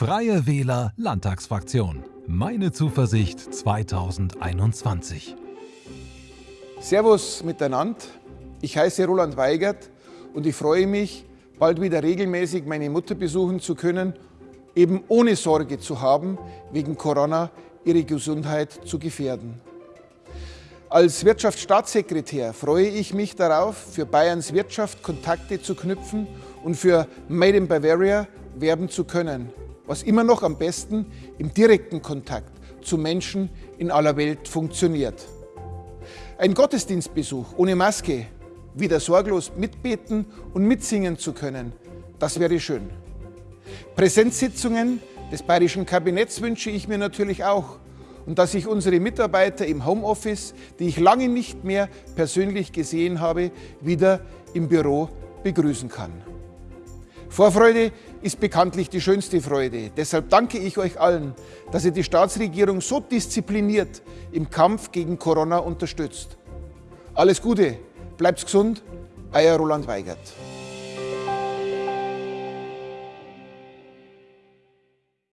Freie Wähler Landtagsfraktion. Meine Zuversicht 2021. Servus miteinander. Ich heiße Roland Weigert und ich freue mich, bald wieder regelmäßig meine Mutter besuchen zu können, eben ohne Sorge zu haben, wegen Corona ihre Gesundheit zu gefährden. Als Wirtschaftsstaatssekretär freue ich mich darauf, für Bayerns Wirtschaft Kontakte zu knüpfen und für Made in Bavaria werben zu können was immer noch am besten im direkten Kontakt zu Menschen in aller Welt funktioniert. Ein Gottesdienstbesuch ohne Maske, wieder sorglos mitbeten und mitsingen zu können, das wäre schön. Präsenzsitzungen des bayerischen Kabinetts wünsche ich mir natürlich auch und dass ich unsere Mitarbeiter im Homeoffice, die ich lange nicht mehr persönlich gesehen habe, wieder im Büro begrüßen kann. Vorfreude ist bekanntlich die schönste Freude. Deshalb danke ich euch allen, dass ihr die Staatsregierung so diszipliniert im Kampf gegen Corona unterstützt. Alles Gute, bleibt gesund, euer Roland Weigert.